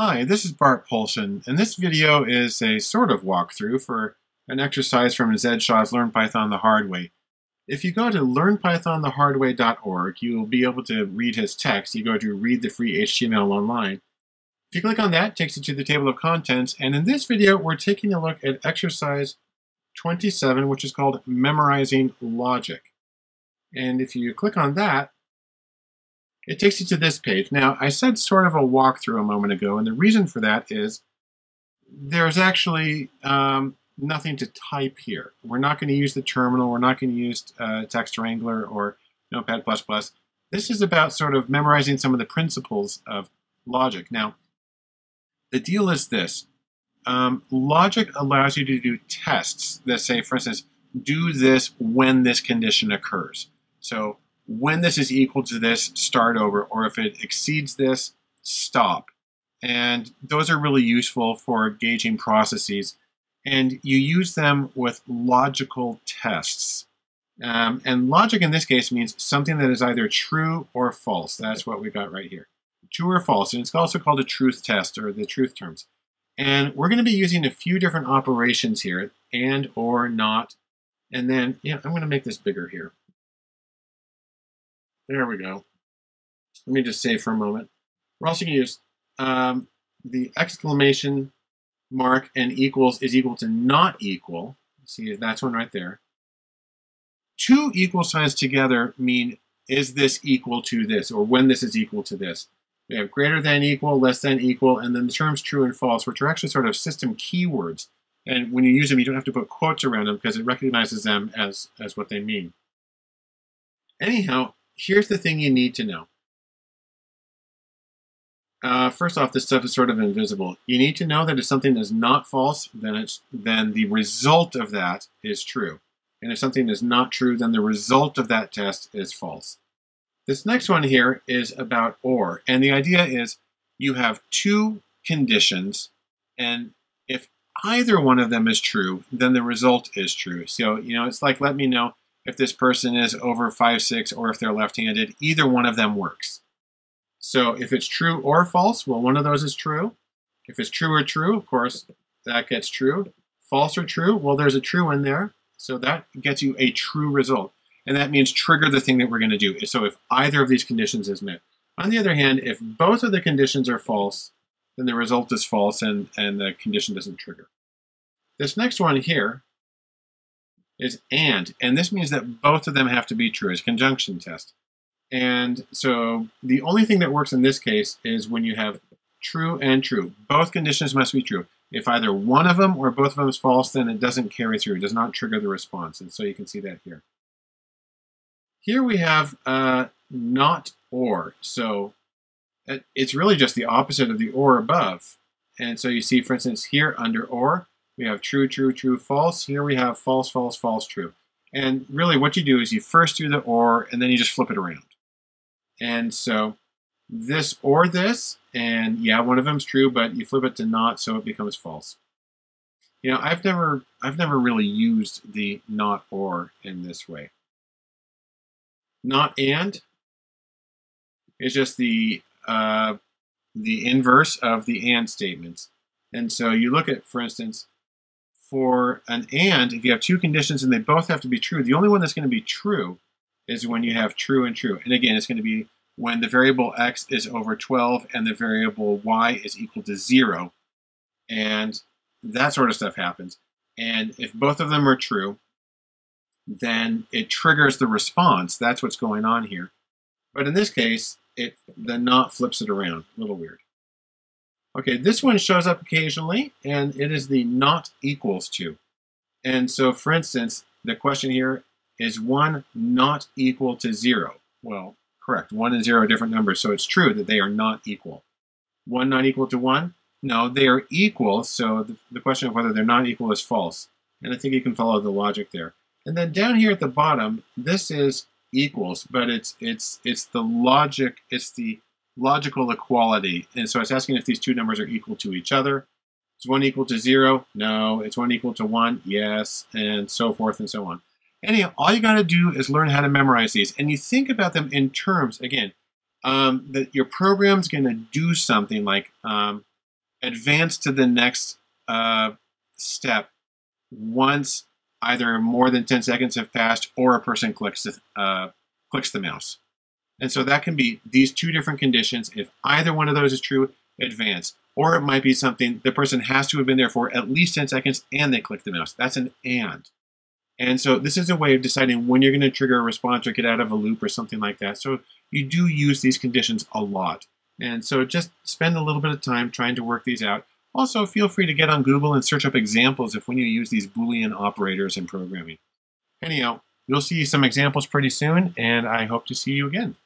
Hi, this is Bart Poulson, and this video is a sort of walkthrough for an exercise from Zed Shaw's Learn Python the Hard Way. If you go to learnpythonthehardway.org, you will be able to read his text. You go to read the free HTML online. If you click on that, it takes you to the table of contents, and in this video, we're taking a look at exercise 27, which is called Memorizing Logic. And if you click on that, it takes you to this page. Now, I said sort of a walkthrough a moment ago, and the reason for that is there's actually um, nothing to type here. We're not going to use the terminal. We're not going to use uh, Text Wrangler or Notepad++. This is about sort of memorizing some of the principles of logic. Now, the deal is this. Um, logic allows you to do tests that say, for instance, do this when this condition occurs. So when this is equal to this, start over, or if it exceeds this, stop. And those are really useful for gauging processes. And you use them with logical tests. Um, and logic in this case means something that is either true or false. That's what we got right here. True or false. And it's also called a truth test or the truth terms. And we're going to be using a few different operations here, and, or, not. And then, yeah, I'm going to make this bigger here. There we go. Let me just save for a moment. We're also going to use um, the exclamation mark and equals is equal to not equal. See, that's one right there. Two equal signs together mean is this equal to this, or when this is equal to this. We have greater than equal, less than equal, and then the terms true and false, which are actually sort of system keywords. And when you use them, you don't have to put quotes around them because it recognizes them as, as what they mean. Anyhow, here's the thing you need to know. Uh, first off, this stuff is sort of invisible. You need to know that if something is not false, then it's then the result of that is true. And if something is not true, then the result of that test is false. This next one here is about OR. And the idea is you have two conditions, and if either one of them is true, then the result is true. So, you know, it's like let me know if this person is over five six or if they're left-handed. Either one of them works. So if it's true or false, well, one of those is true. If it's true or true, of course, that gets true. False or true, well, there's a true in there. So that gets you a true result. And that means trigger the thing that we're going to do. So if either of these conditions is met. On the other hand, if both of the conditions are false, then the result is false and, and the condition doesn't trigger. This next one here is and, and this means that both of them have to be true. It's conjunction test. And so the only thing that works in this case is when you have true and true. Both conditions must be true. If either one of them or both of them is false, then it doesn't carry through. It does not trigger the response. And so you can see that here. Here we have uh, not or. So it's really just the opposite of the or above. And so you see, for instance, here under or, we have true, true, true, false. Here we have false, false, false, true. And really what you do is you first do the or, and then you just flip it around. And so this or this, and yeah, one of them's true, but you flip it to not, so it becomes false. You know, I've never, I've never really used the not or in this way. Not and is just the uh, the inverse of the and statements. And so you look at, for instance, for an and, if you have two conditions and they both have to be true, the only one that's going to be true is when you have true and true. And again, it's going to be when the variable x is over 12 and the variable y is equal to 0. And that sort of stuff happens. And if both of them are true, then it triggers the response. That's what's going on here. But in this case, it the not flips it around. A little weird. Okay, this one shows up occasionally, and it is the not equals to. And so, for instance, the question here is 1 not equal to 0? Well, correct. 1 and 0 are different numbers, so it's true that they are not equal. 1 not equal to 1? No, they are equal, so the, the question of whether they're not equal is false. And I think you can follow the logic there. And then down here at the bottom, this is equals, but it's it's it's the logic, it's the logical equality. And so it's asking if these two numbers are equal to each other. Is one equal to zero? No. Is one equal to one? Yes. And so forth and so on. Anyhow, all you got to do is learn how to memorize these. And you think about them in terms, again, um, that your program's going to do something like um, advance to the next uh, step once either more than 10 seconds have passed or a person clicks the, uh, clicks the mouse. And so that can be these two different conditions. If either one of those is true, advance. Or it might be something the person has to have been there for at least 10 seconds and they click the mouse. That's an and. And so this is a way of deciding when you're going to trigger a response or get out of a loop or something like that. So you do use these conditions a lot. And so just spend a little bit of time trying to work these out. Also, feel free to get on Google and search up examples of when you use these Boolean operators in programming. Anyhow, you'll see some examples pretty soon, and I hope to see you again.